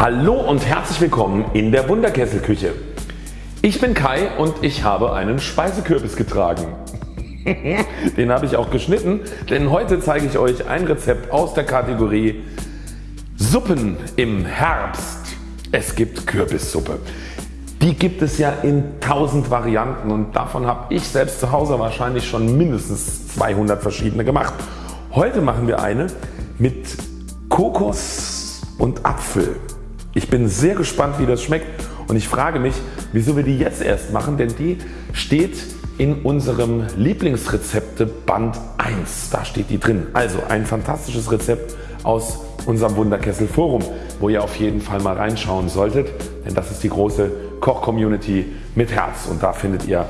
Hallo und herzlich willkommen in der Wunderkesselküche. Ich bin Kai und ich habe einen Speisekürbis getragen. Den habe ich auch geschnitten, denn heute zeige ich euch ein Rezept aus der Kategorie Suppen im Herbst. Es gibt Kürbissuppe. Die gibt es ja in tausend Varianten und davon habe ich selbst zu Hause wahrscheinlich schon mindestens 200 verschiedene gemacht. Heute machen wir eine mit Kokos und Apfel. Ich bin sehr gespannt wie das schmeckt und ich frage mich wieso wir die jetzt erst machen, denn die steht in unserem Lieblingsrezepte Band 1. Da steht die drin. Also ein fantastisches Rezept aus unserem Wunderkessel Forum, wo ihr auf jeden Fall mal reinschauen solltet, denn das ist die große Koch Community mit Herz und da findet ihr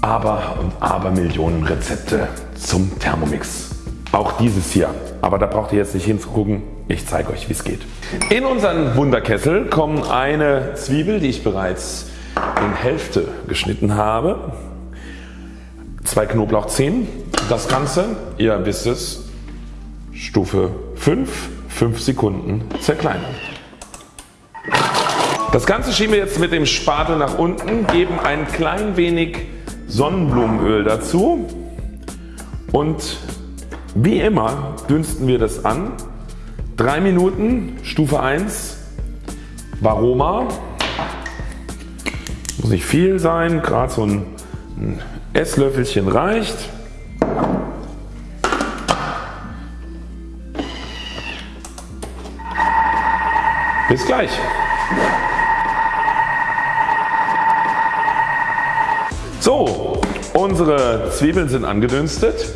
aber und aber Millionen Rezepte zum Thermomix. Auch dieses hier, aber da braucht ihr jetzt nicht hinzugucken, ich zeige euch wie es geht. In unseren Wunderkessel kommen eine Zwiebel die ich bereits in Hälfte geschnitten habe, zwei Knoblauchzehen, das Ganze, ihr wisst es, Stufe 5, 5 Sekunden zerkleinern. Das Ganze schieben wir jetzt mit dem Spatel nach unten, geben ein klein wenig Sonnenblumenöl dazu und wie immer dünsten wir das an. 3 Minuten Stufe 1 Varoma. Muss nicht viel sein, gerade so ein Esslöffelchen reicht. Bis gleich. So, unsere Zwiebeln sind angedünstet.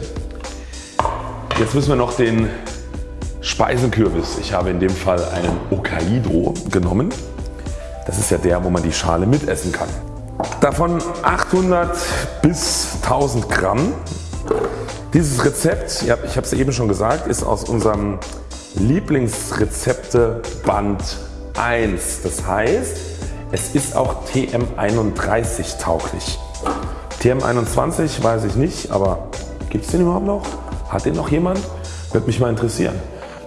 Jetzt müssen wir noch den Speisenkürbis. Ich habe in dem Fall einen Hokkaido genommen. Das ist ja der wo man die Schale mitessen kann. Davon 800 bis 1000 Gramm. Dieses Rezept, ich habe es eben schon gesagt, ist aus unserem Lieblingsrezepte Band 1. Das heißt es ist auch TM31 tauglich. TM21 weiß ich nicht, aber gibt es den überhaupt noch? Hat den noch jemand? Würde mich mal interessieren.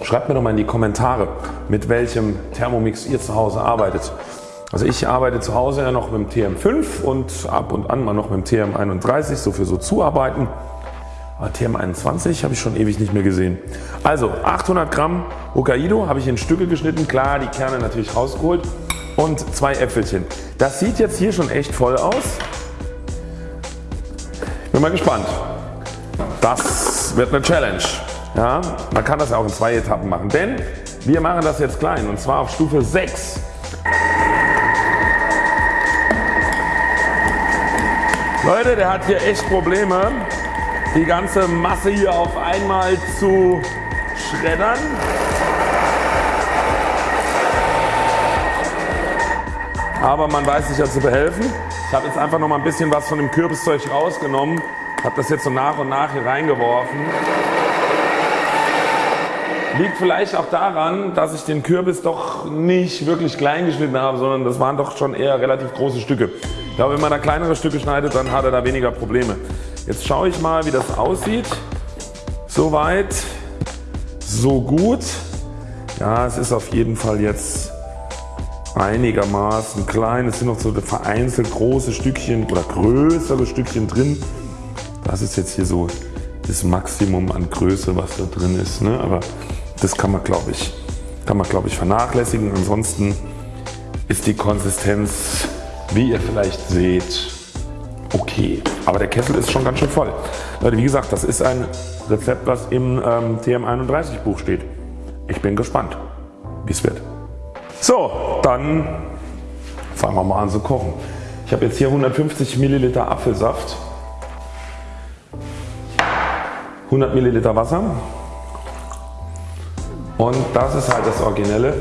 Schreibt mir doch mal in die Kommentare mit welchem Thermomix ihr zu Hause arbeitet. Also ich arbeite zu Hause ja noch mit dem TM5 und ab und an mal noch mit dem TM31 so für so Zuarbeiten. Aber TM21 habe ich schon ewig nicht mehr gesehen. Also 800 Gramm Hokkaido habe ich in Stücke geschnitten, klar die Kerne natürlich rausgeholt und zwei Äpfelchen. Das sieht jetzt hier schon echt voll aus. Bin mal gespannt. Das wird eine Challenge. Ja, man kann das auch in zwei Etappen machen, denn wir machen das jetzt klein und zwar auf Stufe 6. Leute der hat hier echt Probleme die ganze Masse hier auf einmal zu schreddern. Aber man weiß sich ja zu behelfen. Ich habe jetzt einfach noch mal ein bisschen was von dem Kürbiszeug rausgenommen. Habe das jetzt so nach und nach hier reingeworfen. Liegt vielleicht auch daran, dass ich den Kürbis doch nicht wirklich klein geschnitten habe, sondern das waren doch schon eher relativ große Stücke. Ich glaube wenn man da kleinere Stücke schneidet, dann hat er da weniger Probleme. Jetzt schaue ich mal wie das aussieht. Soweit so gut. Ja es ist auf jeden Fall jetzt einigermaßen klein. Es sind noch so vereinzelt große Stückchen oder größere Stückchen drin. Das ist jetzt hier so das Maximum an Größe was da drin ist. Ne? Aber das kann man glaube ich, kann ich vernachlässigen. Ansonsten ist die Konsistenz wie ihr vielleicht seht okay. Aber der Kessel ist schon ganz schön voll. Leute wie gesagt das ist ein Rezept was im ähm, TM31 Buch steht. Ich bin gespannt wie es wird. So dann fangen wir mal an zu kochen. Ich habe jetzt hier 150 Milliliter Apfelsaft, 100 Milliliter Wasser und das ist halt das Originelle,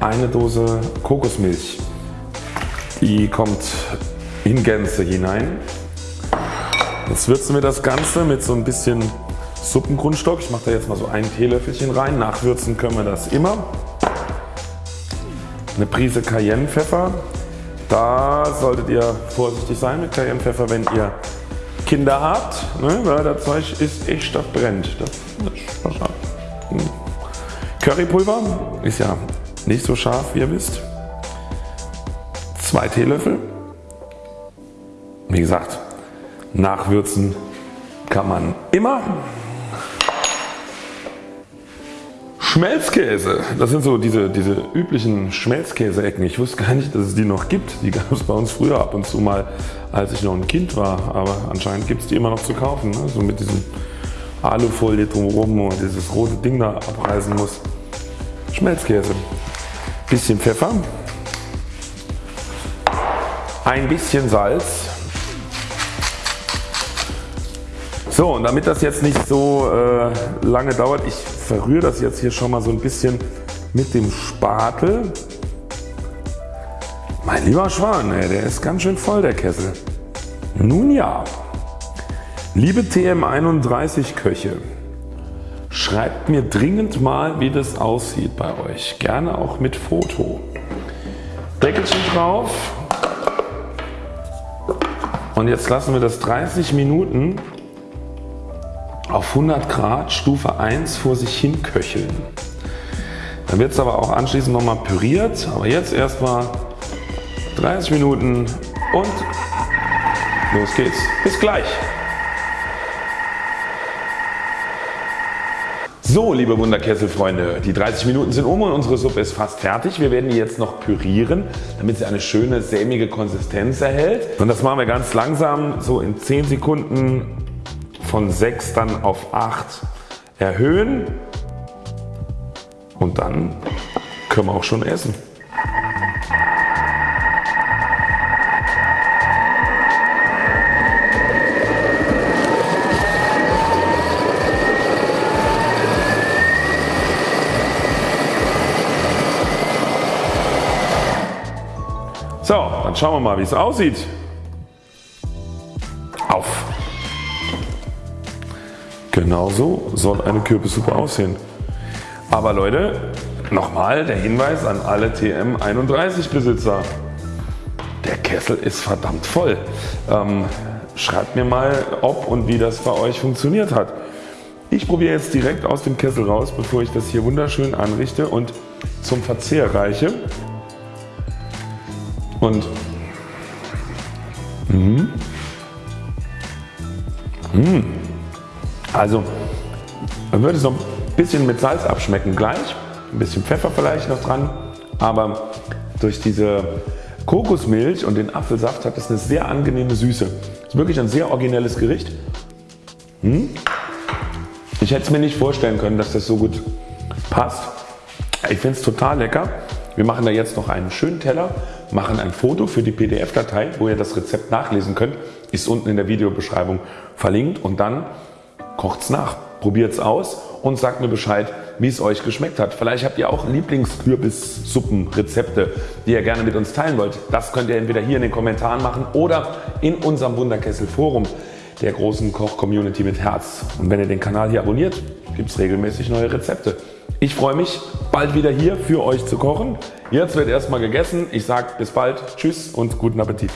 eine Dose Kokosmilch. Die kommt in Gänze hinein. Jetzt würzen wir das Ganze mit so ein bisschen Suppengrundstock. Ich mache da jetzt mal so ein Teelöffelchen rein. Nachwürzen können wir das immer. Eine Prise Cayennepfeffer. Da solltet ihr vorsichtig sein mit Cayennepfeffer wenn ihr Kinder habt, ne, weil das Zeug ist echt, das brennt. Das, das, das. Currypulver ist ja nicht so scharf wie ihr wisst. Zwei Teelöffel. Wie gesagt nachwürzen kann man immer. Schmelzkäse, das sind so diese, diese üblichen Schmelzkäse-Ecken. Ich wusste gar nicht, dass es die noch gibt. Die gab es bei uns früher ab und zu mal, als ich noch ein Kind war. Aber anscheinend gibt es die immer noch zu kaufen. Ne? So mit diesem Alufolie drumherum und dieses rote Ding da abreißen muss. Schmelzkäse. Bisschen Pfeffer. Ein bisschen Salz. So und damit das jetzt nicht so äh, lange dauert, ich verrühre das jetzt hier schon mal so ein bisschen mit dem Spatel. Mein lieber Schwan, ey, der ist ganz schön voll der Kessel. Nun ja, liebe TM31 Köche, schreibt mir dringend mal wie das aussieht bei euch, gerne auch mit Foto. Deckelchen drauf und jetzt lassen wir das 30 Minuten auf 100 Grad Stufe 1 vor sich hin köcheln. Dann wird es aber auch anschließend nochmal püriert, aber jetzt erstmal 30 Minuten und los geht's. Bis gleich. So liebe Wunderkesselfreunde, die 30 Minuten sind um und unsere Suppe ist fast fertig. Wir werden die jetzt noch pürieren, damit sie eine schöne sämige Konsistenz erhält. Und das machen wir ganz langsam, so in 10 Sekunden von 6 dann auf 8 erhöhen und dann können wir auch schon essen. So, dann schauen wir mal wie es aussieht. Auf! Genauso soll eine Kürbissuppe aussehen. Aber Leute, nochmal der Hinweis an alle TM31 Besitzer. Der Kessel ist verdammt voll. Ähm, schreibt mir mal ob und wie das bei euch funktioniert hat. Ich probiere jetzt direkt aus dem Kessel raus bevor ich das hier wunderschön anrichte und zum Verzehr reiche. Und mh, mh, also man würde so ein bisschen mit Salz abschmecken gleich, ein bisschen Pfeffer vielleicht noch dran, aber durch diese Kokosmilch und den Apfelsaft hat es eine sehr angenehme Süße. Ist wirklich ein sehr originelles Gericht. Hm? Ich hätte es mir nicht vorstellen können, dass das so gut passt. Ich finde es total lecker. Wir machen da jetzt noch einen schönen Teller, machen ein Foto für die PDF-Datei, wo ihr das Rezept nachlesen könnt. Ist unten in der Videobeschreibung verlinkt und dann kocht's nach, probiert's aus und sagt mir Bescheid wie es euch geschmeckt hat. Vielleicht habt ihr auch Lieblingskürbissuppenrezepte die ihr gerne mit uns teilen wollt. Das könnt ihr entweder hier in den Kommentaren machen oder in unserem Wunderkessel Forum der großen Koch Community mit Herz. Und wenn ihr den Kanal hier abonniert gibt es regelmäßig neue Rezepte. Ich freue mich bald wieder hier für euch zu kochen. Jetzt wird erstmal gegessen. Ich sage bis bald, tschüss und guten Appetit.